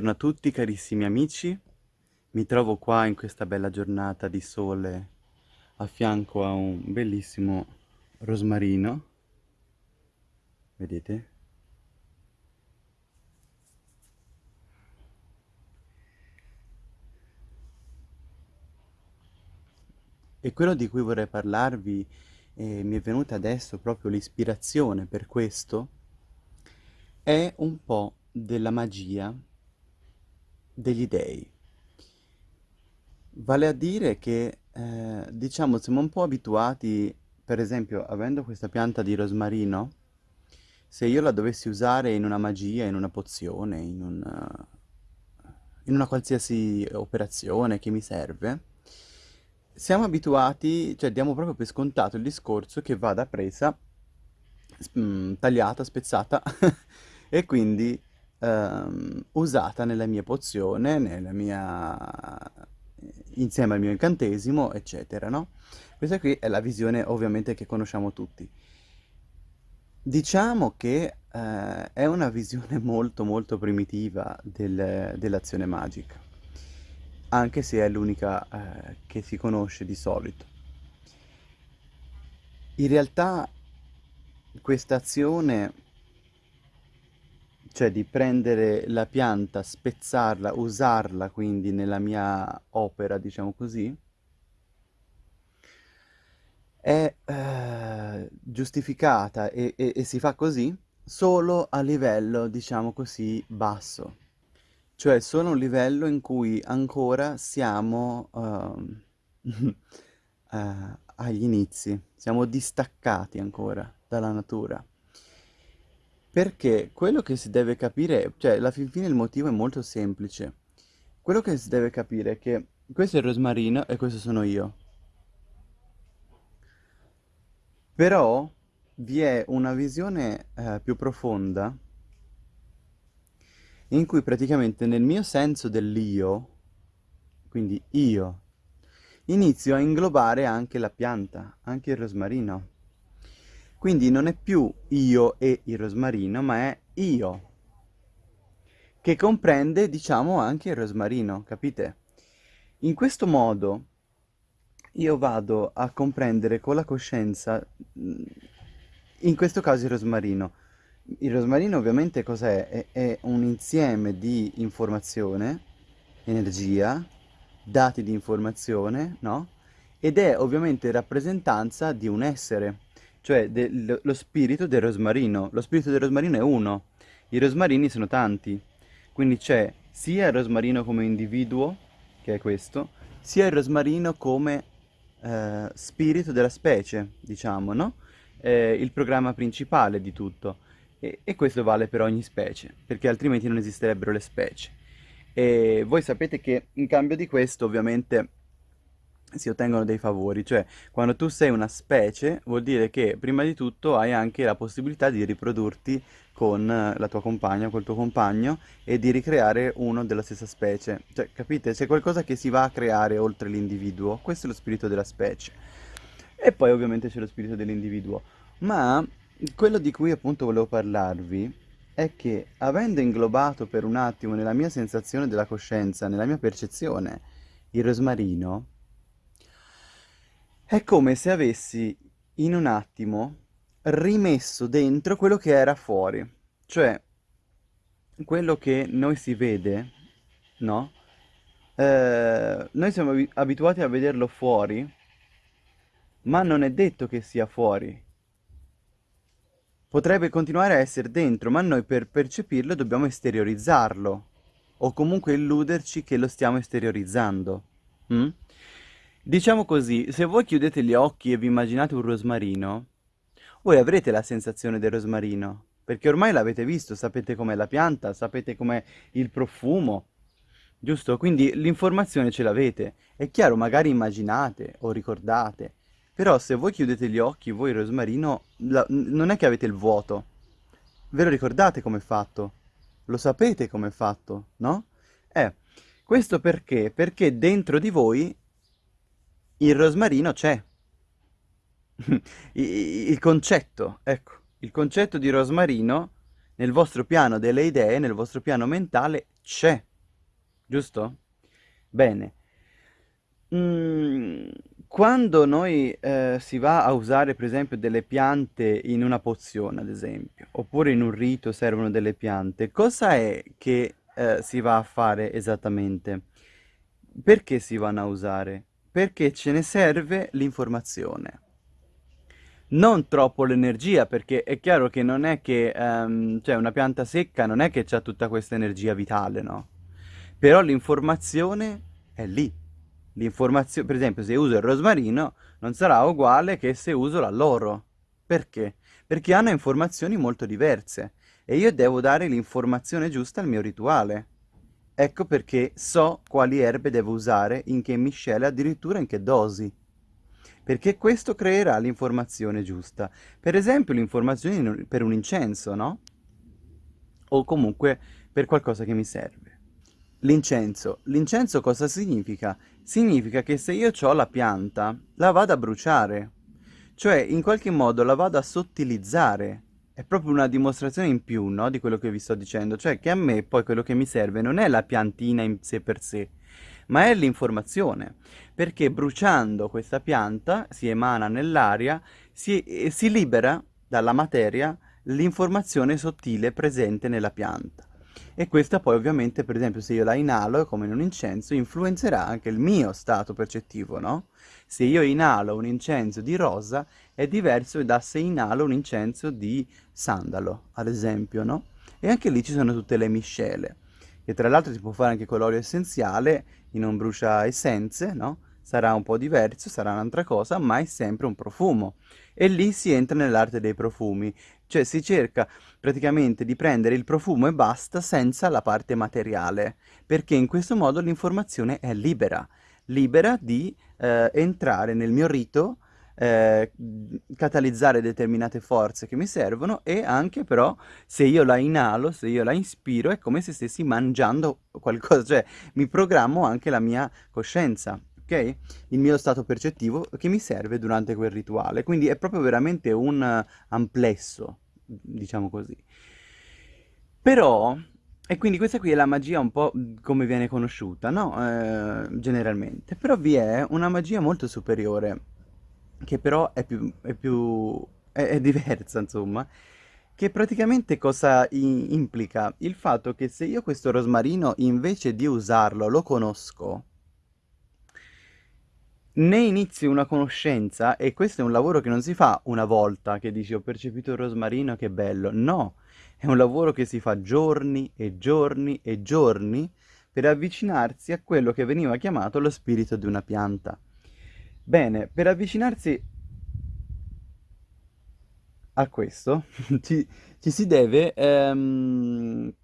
Buongiorno a tutti carissimi amici, mi trovo qua in questa bella giornata di sole a fianco a un bellissimo rosmarino, vedete? E quello di cui vorrei parlarvi, e mi è venuta adesso proprio l'ispirazione per questo, è un po' della magia degli dei. Vale a dire che, eh, diciamo, siamo un po' abituati, per esempio, avendo questa pianta di rosmarino, se io la dovessi usare in una magia, in una pozione, in una, in una qualsiasi operazione che mi serve, siamo abituati, cioè diamo proprio per scontato il discorso che vada presa, mm, tagliata, spezzata, e quindi ehm, usata nella mia pozione, nella mia... insieme al mio incantesimo, eccetera, no? Questa qui è la visione ovviamente che conosciamo tutti. Diciamo che eh, è una visione molto molto primitiva del, dell'azione magica, anche se è l'unica eh, che si conosce di solito. In realtà questa azione cioè di prendere la pianta, spezzarla, usarla quindi nella mia opera, diciamo così, è eh, giustificata e, e, e si fa così solo a livello, diciamo così, basso. Cioè solo un livello in cui ancora siamo uh, uh, agli inizi, siamo distaccati ancora dalla natura. Perché quello che si deve capire, cioè alla fin fine il motivo è molto semplice. Quello che si deve capire è che questo è il rosmarino e questo sono io. Però vi è una visione eh, più profonda in cui praticamente nel mio senso dell'io, quindi io, inizio a inglobare anche la pianta, anche il rosmarino. Quindi non è più io e il rosmarino, ma è io, che comprende, diciamo, anche il rosmarino, capite? In questo modo io vado a comprendere con la coscienza, mm, in questo caso il rosmarino. Il rosmarino ovviamente cos'è? È, è un insieme di informazione, energia, dati di informazione, no? Ed è ovviamente rappresentanza di un essere cioè del, lo spirito del rosmarino. Lo spirito del rosmarino è uno, i rosmarini sono tanti, quindi c'è sia il rosmarino come individuo, che è questo, sia il rosmarino come eh, spirito della specie, diciamo, no? Eh, il programma principale di tutto. E, e questo vale per ogni specie, perché altrimenti non esisterebbero le specie. E voi sapete che in cambio di questo, ovviamente, si ottengono dei favori, cioè quando tu sei una specie vuol dire che prima di tutto hai anche la possibilità di riprodurti con la tua compagna, col tuo compagno e di ricreare uno della stessa specie, cioè capite? C'è qualcosa che si va a creare oltre l'individuo, questo è lo spirito della specie. E poi ovviamente c'è lo spirito dell'individuo, ma quello di cui appunto volevo parlarvi è che avendo inglobato per un attimo nella mia sensazione della coscienza, nella mia percezione, il rosmarino, è come se avessi in un attimo rimesso dentro quello che era fuori. Cioè, quello che noi si vede, no? Eh, noi siamo abituati a vederlo fuori, ma non è detto che sia fuori. Potrebbe continuare a essere dentro, ma noi per percepirlo dobbiamo esteriorizzarlo, o comunque illuderci che lo stiamo esteriorizzando. Mm? Diciamo così, se voi chiudete gli occhi e vi immaginate un rosmarino, voi avrete la sensazione del rosmarino, perché ormai l'avete visto, sapete com'è la pianta, sapete com'è il profumo, giusto? Quindi l'informazione ce l'avete. È chiaro, magari immaginate o ricordate, però se voi chiudete gli occhi, voi il rosmarino, la, non è che avete il vuoto, ve lo ricordate com'è fatto? Lo sapete com'è fatto, no? Eh, questo perché? Perché dentro di voi il rosmarino c'è. il concetto, ecco, il concetto di rosmarino nel vostro piano delle idee, nel vostro piano mentale c'è, giusto? Bene. Mm, quando noi eh, si va a usare per esempio delle piante in una pozione, ad esempio, oppure in un rito servono delle piante, cosa è che eh, si va a fare esattamente? Perché si vanno a usare? Perché ce ne serve l'informazione. Non troppo l'energia, perché è chiaro che non è che, ehm, cioè una pianta secca non è che ha tutta questa energia vitale, no? Però l'informazione è lì. L'informazione, per esempio, se uso il rosmarino non sarà uguale che se uso l'alloro. Perché? Perché hanno informazioni molto diverse e io devo dare l'informazione giusta al mio rituale. Ecco perché so quali erbe devo usare, in che miscele, addirittura in che dosi. Perché questo creerà l'informazione giusta. Per esempio l'informazione per un incenso, no? O comunque per qualcosa che mi serve. L'incenso. L'incenso cosa significa? Significa che se io ho la pianta, la vado a bruciare. Cioè, in qualche modo la vado a sottilizzare è proprio una dimostrazione in più, no, di quello che vi sto dicendo, cioè che a me poi quello che mi serve non è la piantina in sé per sé, ma è l'informazione, perché bruciando questa pianta si emana nell'aria, si, si libera dalla materia l'informazione sottile presente nella pianta. E questa poi ovviamente, per esempio, se io la inalo come in un incenso, influenzerà anche il mio stato percettivo, no? Se io inalo un incenso di rosa è diverso da se inalo un incenso di sandalo, ad esempio, no? E anche lì ci sono tutte le miscele, che tra l'altro si può fare anche con l'olio essenziale, in un brucia essenze, no? Sarà un po' diverso, sarà un'altra cosa, ma è sempre un profumo. E lì si entra nell'arte dei profumi, cioè si cerca praticamente di prendere il profumo e basta senza la parte materiale, perché in questo modo l'informazione è libera, libera di eh, entrare nel mio rito, eh, catalizzare determinate forze che mi servono e anche però se io la inalo, se io la ispiro è come se stessi mangiando qualcosa, cioè mi programmo anche la mia coscienza, ok? Il mio stato percettivo che mi serve durante quel rituale. Quindi è proprio veramente un amplesso, diciamo così. Però, e quindi questa qui è la magia un po' come viene conosciuta, no? Eh, generalmente. Però vi è una magia molto superiore, che però è più, è più, è, è diversa, insomma, che praticamente cosa implica? Il fatto che se io questo rosmarino invece di usarlo lo conosco, ne inizi una conoscenza e questo è un lavoro che non si fa una volta che dici ho percepito il rosmarino, che bello. No, è un lavoro che si fa giorni e giorni e giorni per avvicinarsi a quello che veniva chiamato lo spirito di una pianta. Bene, per avvicinarsi a questo ci, ci si deve ehm,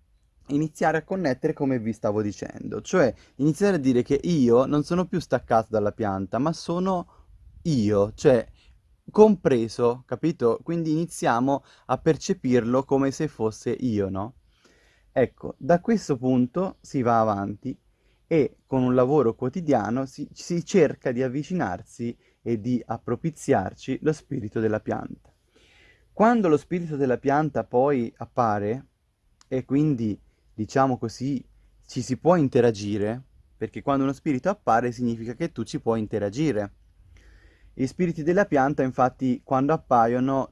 iniziare a connettere come vi stavo dicendo, cioè iniziare a dire che io non sono più staccato dalla pianta, ma sono io, cioè compreso, capito? Quindi iniziamo a percepirlo come se fosse io, no? Ecco, da questo punto si va avanti e con un lavoro quotidiano si, si cerca di avvicinarsi e di appropiziarci lo spirito della pianta. Quando lo spirito della pianta poi appare e quindi diciamo così, ci si può interagire, perché quando uno spirito appare significa che tu ci puoi interagire. Gli spiriti della pianta, infatti, quando appaiono,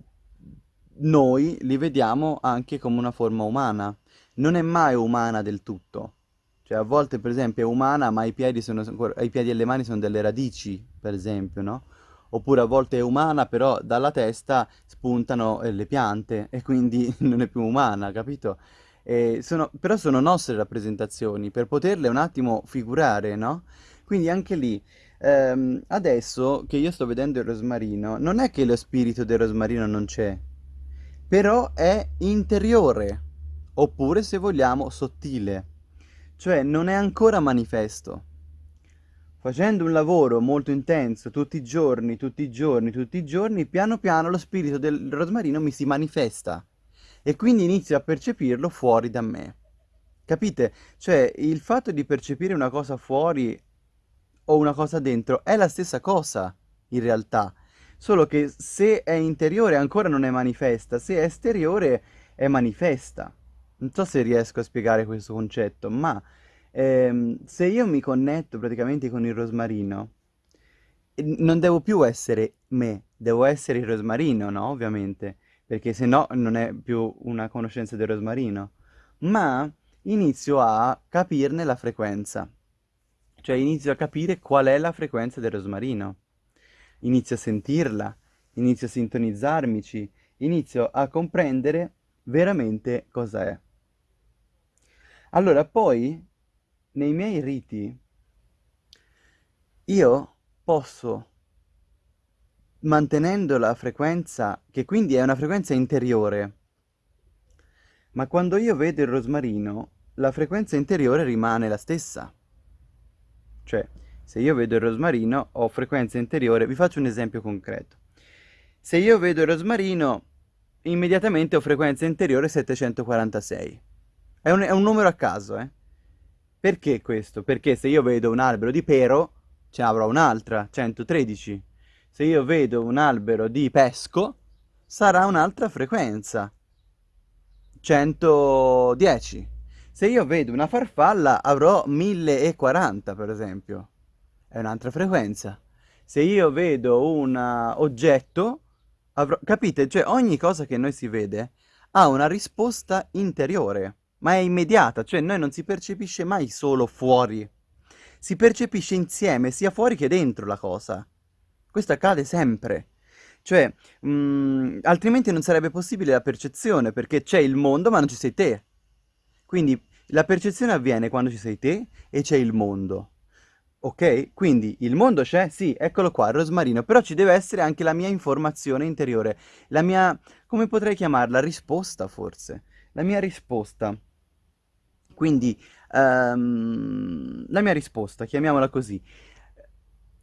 noi li vediamo anche come una forma umana. Non è mai umana del tutto. Cioè, a volte, per esempio, è umana, ma i piedi, sono, i piedi e le mani sono delle radici, per esempio, no? Oppure a volte è umana, però dalla testa spuntano eh, le piante e quindi non è più umana, capito? Eh, sono, però sono nostre rappresentazioni, per poterle un attimo figurare, no? Quindi anche lì, ehm, adesso che io sto vedendo il rosmarino, non è che lo spirito del rosmarino non c'è, però è interiore, oppure se vogliamo sottile, cioè non è ancora manifesto. Facendo un lavoro molto intenso tutti i giorni, tutti i giorni, tutti i giorni, piano piano lo spirito del rosmarino mi si manifesta e quindi inizio a percepirlo fuori da me. Capite? Cioè, il fatto di percepire una cosa fuori o una cosa dentro è la stessa cosa, in realtà. Solo che se è interiore ancora non è manifesta, se è esteriore è manifesta. Non so se riesco a spiegare questo concetto, ma ehm, se io mi connetto praticamente con il rosmarino, non devo più essere me, devo essere il rosmarino, no? Ovviamente, perché se no non è più una conoscenza del rosmarino, ma inizio a capirne la frequenza, cioè inizio a capire qual è la frequenza del rosmarino, inizio a sentirla, inizio a sintonizzarmici, inizio a comprendere veramente cosa è. Allora, poi, nei miei riti, io posso, mantenendo la frequenza, che quindi è una frequenza interiore, ma quando io vedo il rosmarino, la frequenza interiore rimane la stessa. Cioè, se io vedo il rosmarino, ho frequenza interiore. Vi faccio un esempio concreto. Se io vedo il rosmarino, immediatamente ho frequenza interiore 746. È un, è un numero a caso, eh? Perché questo? Perché se io vedo un albero di pero, ce ne avrò un'altra, 113. Se io vedo un albero di pesco, sarà un'altra frequenza, 110. Se io vedo una farfalla, avrò 1040, per esempio. È un'altra frequenza. Se io vedo un oggetto, avrò... Capite? Cioè, ogni cosa che noi si vede ha una risposta interiore ma è immediata, cioè noi non si percepisce mai solo fuori, si percepisce insieme sia fuori che dentro la cosa. Questo accade sempre. Cioè, mh, mm, altrimenti non sarebbe possibile la percezione, perché c'è il mondo ma non ci sei te. Quindi la percezione avviene quando ci sei te e c'è il mondo. Ok? Quindi il mondo c'è? Sì, eccolo qua, il rosmarino, però ci deve essere anche la mia informazione interiore, la mia, come potrei chiamarla, risposta forse. La mia risposta quindi um, la mia risposta, chiamiamola così.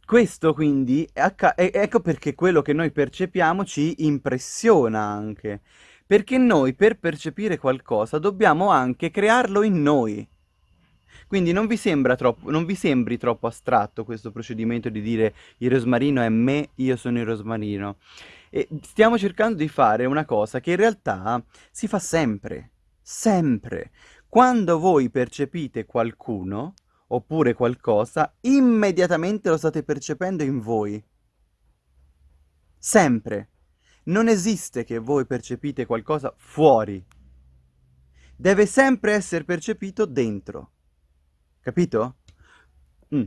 Questo quindi, ecco perché quello che noi percepiamo ci impressiona anche. Perché noi per percepire qualcosa dobbiamo anche crearlo in noi. Quindi non vi, troppo, non vi sembri troppo astratto questo procedimento di dire il rosmarino è me, io sono il rosmarino. E stiamo cercando di fare una cosa che in realtà si fa sempre, sempre. Quando voi percepite qualcuno, oppure qualcosa, immediatamente lo state percependo in voi. Sempre. Non esiste che voi percepite qualcosa fuori. Deve sempre essere percepito dentro. Capito? Mm.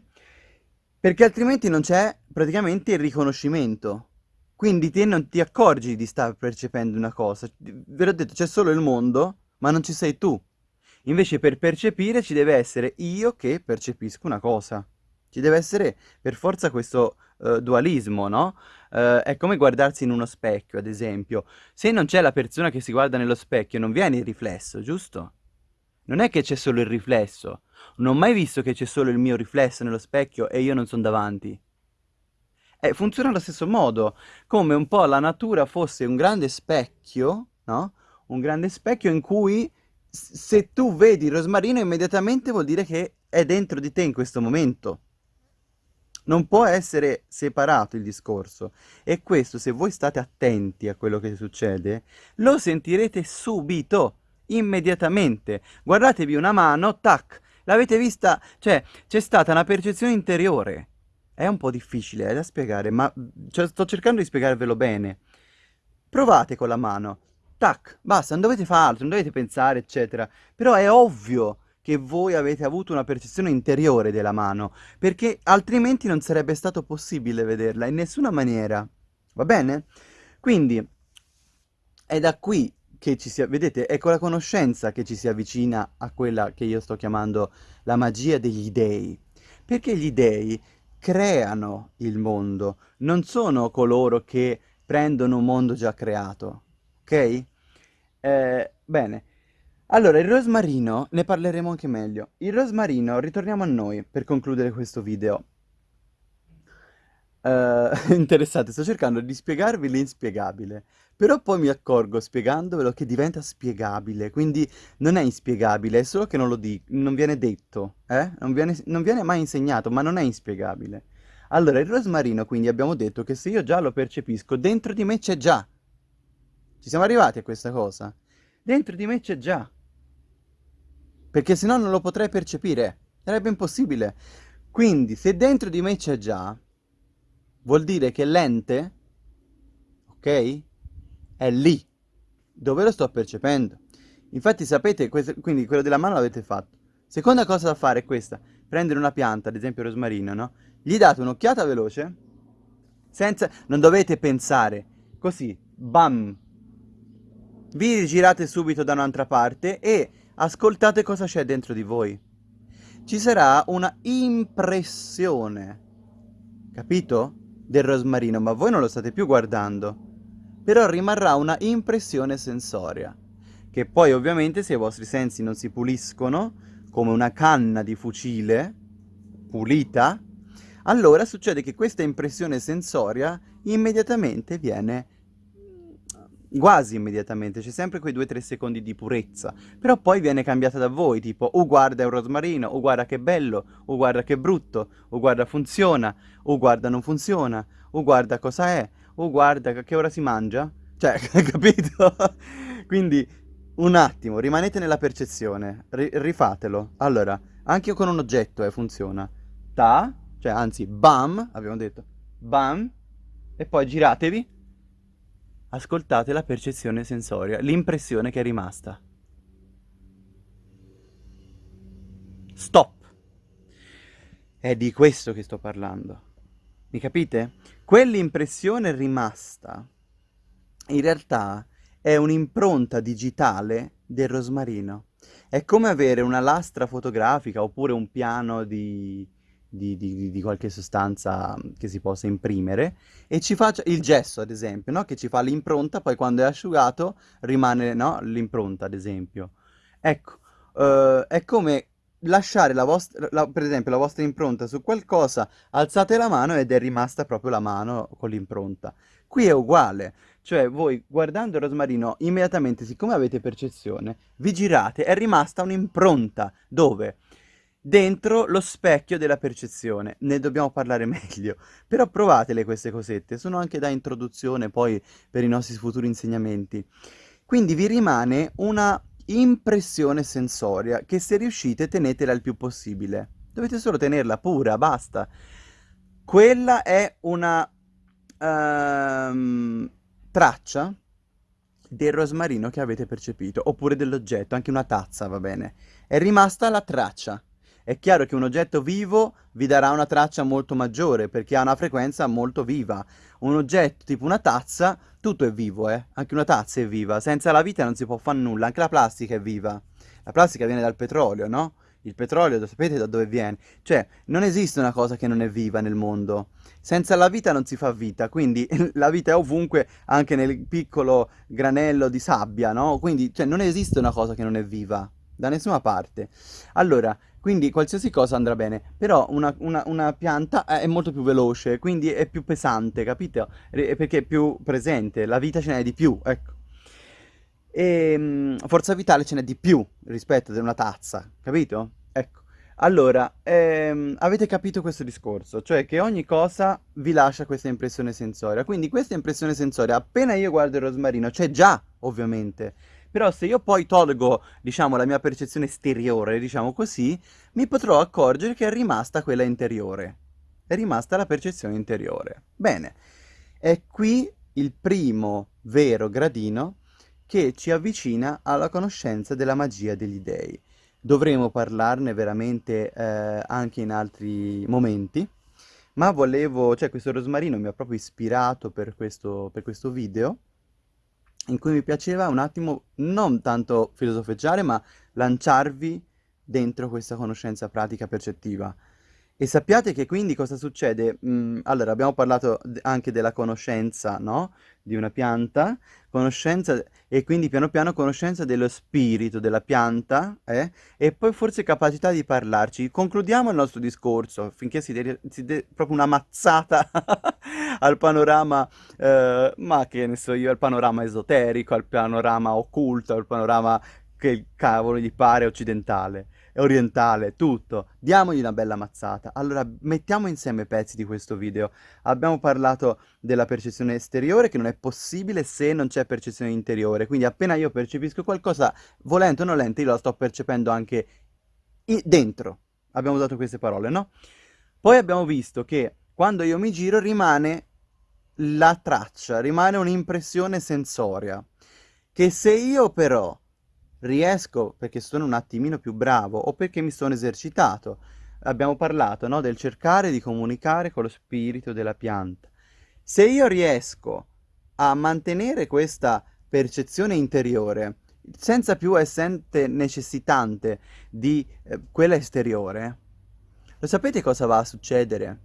Perché altrimenti non c'è praticamente il riconoscimento. Quindi te non ti accorgi di stare percependo una cosa. Ve l'ho detto, c'è solo il mondo, ma non ci sei tu. Invece per percepire ci deve essere io che percepisco una cosa. Ci deve essere per forza questo uh, dualismo, no? Uh, è come guardarsi in uno specchio, ad esempio. Se non c'è la persona che si guarda nello specchio, non viene il riflesso, giusto? Non è che c'è solo il riflesso. Non ho mai visto che c'è solo il mio riflesso nello specchio e io non sono davanti. Eh, funziona allo stesso modo, come un po' la natura fosse un grande specchio, no? Un grande specchio in cui se tu vedi il rosmarino immediatamente vuol dire che è dentro di te in questo momento. Non può essere separato il discorso. E questo, se voi state attenti a quello che succede, lo sentirete subito, immediatamente. Guardatevi una mano, tac, l'avete vista, cioè c'è stata una percezione interiore. È un po' difficile eh, da spiegare, ma cioè, sto cercando di spiegarvelo bene. Provate con la mano tac, basta, non dovete fare altro, non dovete pensare, eccetera. Però è ovvio che voi avete avuto una percezione interiore della mano, perché altrimenti non sarebbe stato possibile vederla in nessuna maniera. Va bene? Quindi è da qui che ci si... Vedete, è con la conoscenza che ci si avvicina a quella che io sto chiamando la magia degli dei. Perché gli dei creano il mondo, non sono coloro che prendono un mondo già creato ok? Eh, bene. Allora, il rosmarino, ne parleremo anche meglio. Il rosmarino, ritorniamo a noi per concludere questo video. Uh, interessante, sto cercando di spiegarvi l'inspiegabile, però poi mi accorgo spiegandovelo che diventa spiegabile, quindi non è inspiegabile, è solo che non lo dico, non viene detto, eh? Non viene, non viene mai insegnato, ma non è inspiegabile. Allora, il rosmarino, quindi abbiamo detto che se io già lo percepisco, dentro di me c'è già. Ci siamo arrivati a questa cosa. Dentro di me c'è già. perché se no non lo potrei percepire, sarebbe impossibile. Quindi, se dentro di me c'è già, vuol dire che l'ente, ok, è lì, dove lo sto percependo. Infatti sapete, questo, quindi quello della mano l'avete fatto. Seconda cosa da fare è questa, prendere una pianta, ad esempio rosmarino, no? Gli date un'occhiata veloce, senza, non dovete pensare, così, bam, vi girate subito da un'altra parte e ascoltate cosa c'è dentro di voi. Ci sarà una impressione, capito? Del rosmarino, ma voi non lo state più guardando. Però rimarrà una impressione sensoria, che poi ovviamente se i vostri sensi non si puliscono, come una canna di fucile pulita, allora succede che questa impressione sensoria immediatamente viene quasi immediatamente, c'è sempre quei 2-3 secondi di purezza, però poi viene cambiata da voi, tipo, oh guarda è un rosmarino, oh guarda che bello, oh guarda che brutto, oh guarda funziona, oh guarda non funziona, oh guarda cosa è, oh guarda che ora si mangia, cioè, capito? Quindi, un attimo, rimanete nella percezione, ri rifatelo. Allora, anche con un oggetto eh, funziona. Ta, cioè anzi, bam, abbiamo detto, bam, e poi giratevi ascoltate la percezione sensoria, l'impressione che è rimasta. Stop! È di questo che sto parlando. Mi capite? Quell'impressione rimasta, in realtà, è un'impronta digitale del rosmarino. È come avere una lastra fotografica oppure un piano di, di, di, di, qualche sostanza che si possa imprimere e ci faccia il gesso ad esempio, no? che ci fa l'impronta, poi quando è asciugato rimane no? l'impronta ad esempio. Ecco, uh, è come lasciare la vostra, la, per esempio la vostra impronta su qualcosa, alzate la mano ed è rimasta proprio la mano con l'impronta. Qui è uguale, cioè voi guardando il rosmarino immediatamente, siccome avete percezione, vi girate, è rimasta un'impronta, dove? Dentro lo specchio della percezione. Ne dobbiamo parlare meglio. Però provatele queste cosette, sono anche da introduzione poi per i nostri futuri insegnamenti. Quindi vi rimane una impressione sensoria che se riuscite tenetela il più possibile. Dovete solo tenerla pura, basta. Quella è una um, traccia del rosmarino che avete percepito, oppure dell'oggetto, anche una tazza va bene. È rimasta la traccia. È chiaro che un oggetto vivo vi darà una traccia molto maggiore perché ha una frequenza molto viva. Un oggetto tipo una tazza, tutto è vivo, eh? Anche una tazza è viva. Senza la vita non si può fare nulla, anche la plastica è viva. La plastica viene dal petrolio, no? Il petrolio, sapete da dove viene? Cioè, non esiste una cosa che non è viva nel mondo. Senza la vita non si fa vita, quindi la vita è ovunque, anche nel piccolo granello di sabbia, no? Quindi, cioè, non esiste una cosa che non è viva, da nessuna parte. Allora, quindi qualsiasi cosa andrà bene, però una, una, una, pianta è molto più veloce, quindi è più pesante, capito? Perché è più presente, la vita ce n'è di più, ecco. E ehm, forza vitale ce n'è di più rispetto ad una tazza, capito? Ecco. Allora, ehm, avete capito questo discorso, cioè che ogni cosa vi lascia questa impressione sensoria. Quindi questa impressione sensoria, appena io guardo il rosmarino, c'è già, ovviamente. Però se io poi tolgo, diciamo, la mia percezione esteriore, diciamo così, mi potrò accorgere che è rimasta quella interiore. È rimasta la percezione interiore. Bene, è qui il primo vero gradino che ci avvicina alla conoscenza della magia degli dei. Dovremo parlarne veramente eh, anche in altri momenti, ma volevo, cioè questo rosmarino mi ha proprio ispirato per questo, per questo video, in cui mi piaceva un attimo non tanto filosofeggiare, ma lanciarvi dentro questa conoscenza pratica percettiva. E sappiate che quindi cosa succede? Mm, allora, abbiamo parlato anche della conoscenza, no? Di una pianta, conoscenza, e quindi piano piano conoscenza dello spirito della pianta, eh? E poi forse capacità di parlarci. Concludiamo il nostro discorso, finché si dà proprio una mazzata al panorama, eh, ma che ne so io, al panorama esoterico, al panorama occulto, al panorama che cavolo gli pare occidentale orientale, tutto. Diamogli una bella mazzata. Allora, mettiamo insieme pezzi di questo video. Abbiamo parlato della percezione esteriore, che non è possibile se non c'è percezione interiore. Quindi appena io percepisco qualcosa, volente o nolente, io la sto percependo anche dentro. Abbiamo usato queste parole, no? Poi abbiamo visto che quando io mi giro rimane la traccia, rimane un'impressione sensoria, che se io però riesco, perché sono un attimino più bravo o perché mi sono esercitato, abbiamo parlato no, del cercare di comunicare con lo spirito della pianta. Se io riesco a mantenere questa percezione interiore, senza più essere necessitante di eh, quella esteriore, lo sapete cosa va a succedere?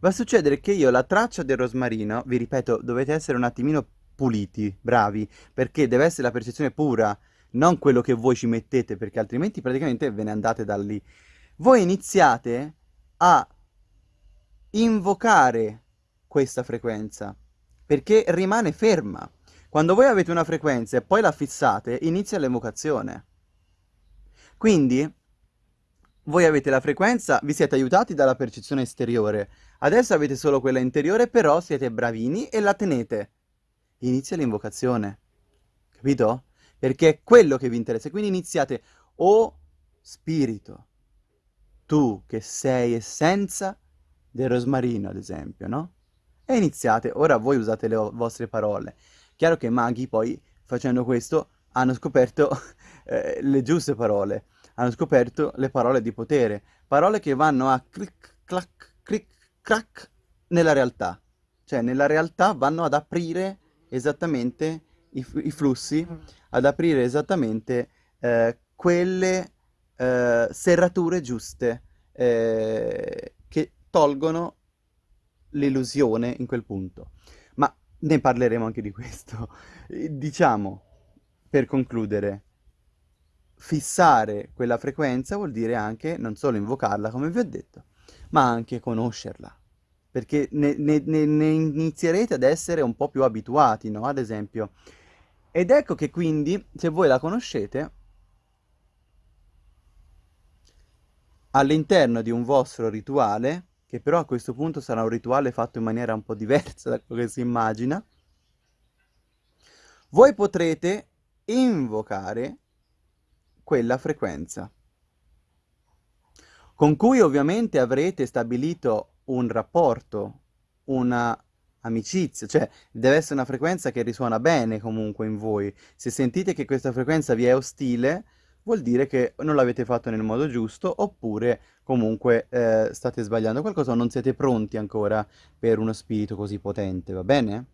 Va a succedere che io la traccia del rosmarino, vi ripeto, dovete essere un attimino puliti, bravi, perché deve essere la percezione pura, non quello che voi ci mettete, perché altrimenti praticamente ve ne andate da lì. Voi iniziate a invocare questa frequenza, perché rimane ferma. Quando voi avete una frequenza e poi la fissate, inizia l'evocazione. Quindi, voi avete la frequenza, vi siete aiutati dalla percezione esteriore, adesso avete solo quella interiore, però siete bravini e la tenete. Inizia l'invocazione, capito? Perché è quello che vi interessa, quindi iniziate, o oh, spirito, tu che sei essenza del rosmarino, ad esempio, no? E iniziate, ora voi usate le vostre parole. Chiaro che maghi poi, facendo questo, hanno scoperto eh, le giuste parole, hanno scoperto le parole di potere, parole che vanno a clic, clac, clic, crack nella realtà. Cioè, nella realtà vanno ad aprire esattamente i, i flussi, ad aprire esattamente eh, quelle eh, serrature giuste eh, che tolgono l'illusione in quel punto. Ma ne parleremo anche di questo. Diciamo, per concludere, fissare quella frequenza vuol dire anche non solo invocarla, come vi ho detto, ma anche conoscerla. Perché ne, ne, ne, inizierete ad essere un po' più abituati, no? Ad esempio. Ed ecco che quindi, se voi la conoscete, all'interno di un vostro rituale, che però a questo punto sarà un rituale fatto in maniera un po' diversa da quello che si immagina, voi potrete invocare quella frequenza, con cui ovviamente avrete stabilito un rapporto, una amicizia, cioè deve essere una frequenza che risuona bene comunque in voi. Se sentite che questa frequenza vi è ostile, vuol dire che non l'avete fatto nel modo giusto oppure comunque eh, state sbagliando qualcosa o non siete pronti ancora per uno spirito così potente, va bene?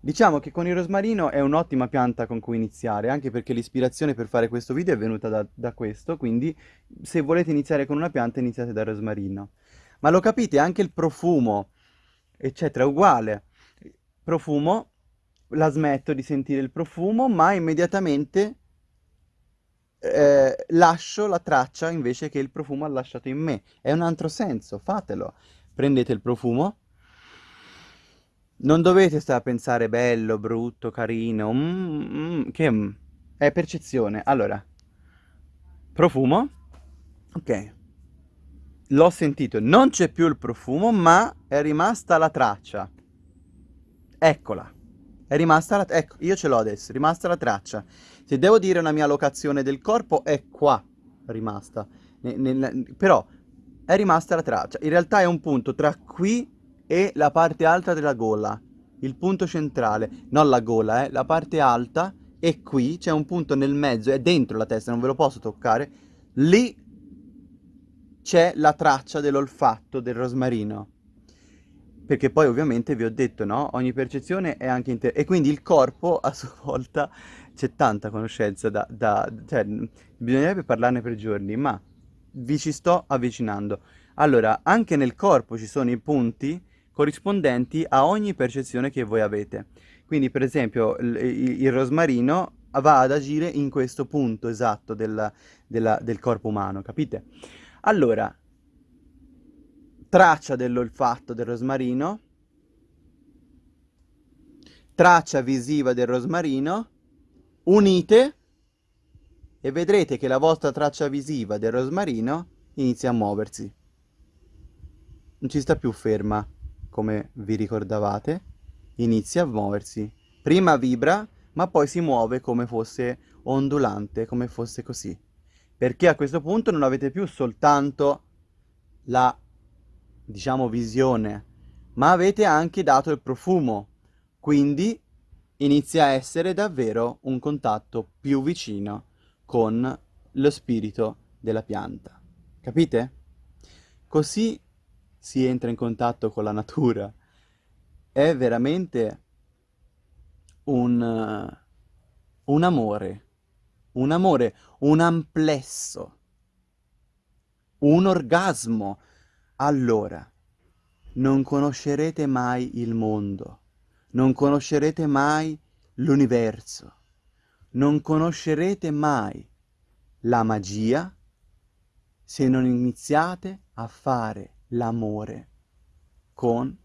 Diciamo che con il rosmarino è un'ottima pianta con cui iniziare, anche perché l'ispirazione per fare questo video è venuta da, da questo, quindi se volete iniziare con una pianta iniziate dal rosmarino. Ma lo capite, anche il profumo, eccetera, uguale. Profumo, la smetto di sentire il profumo, ma immediatamente eh, lascio la traccia invece che il profumo ha lasciato in me. È un altro senso, fatelo. Prendete il profumo, non dovete stare a pensare bello, brutto, carino, mm, mm, che mm, è percezione. Allora, profumo, ok, l'ho sentito, non c'è più il profumo, ma è rimasta la traccia. Eccola. È rimasta la... Ecco, io ce l'ho adesso, è rimasta la traccia. Se devo dire una mia locazione del corpo, è qua rimasta. Nel, nel, però è rimasta la traccia. In realtà è un punto tra qui e la parte alta della gola. Il punto centrale, non la gola, eh, la parte alta e qui c'è un punto nel mezzo, è dentro la testa, non ve lo posso toccare. Lì c'è la traccia dell'olfatto del rosmarino. Perché poi ovviamente vi ho detto, no? Ogni percezione è anche inter... E quindi il corpo a sua volta c'è tanta conoscenza da, da... Cioè, bisognerebbe parlarne per giorni, ma vi ci sto avvicinando. Allora, anche nel corpo ci sono i punti corrispondenti a ogni percezione che voi avete. Quindi, per esempio, il, il rosmarino va ad agire in questo punto esatto del, della, del corpo umano, capite? Allora, traccia dell'olfatto del rosmarino, traccia visiva del rosmarino, unite e vedrete che la vostra traccia visiva del rosmarino inizia a muoversi. Non ci sta più ferma, come vi ricordavate, inizia a muoversi. Prima vibra, ma poi si muove come fosse ondulante, come fosse così perché a questo punto non avete più soltanto la, diciamo, visione, ma avete anche dato il profumo, quindi inizia a essere davvero un contatto più vicino con lo spirito della pianta. Capite? Così si entra in contatto con la natura. È veramente un, un amore, un amore, un amplesso, un orgasmo. Allora, non conoscerete mai il mondo, non conoscerete mai l'universo, non conoscerete mai la magia se non iniziate a fare l'amore con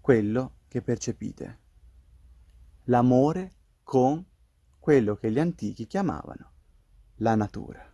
quello che percepite. L'amore con quello che gli antichi chiamavano la natura.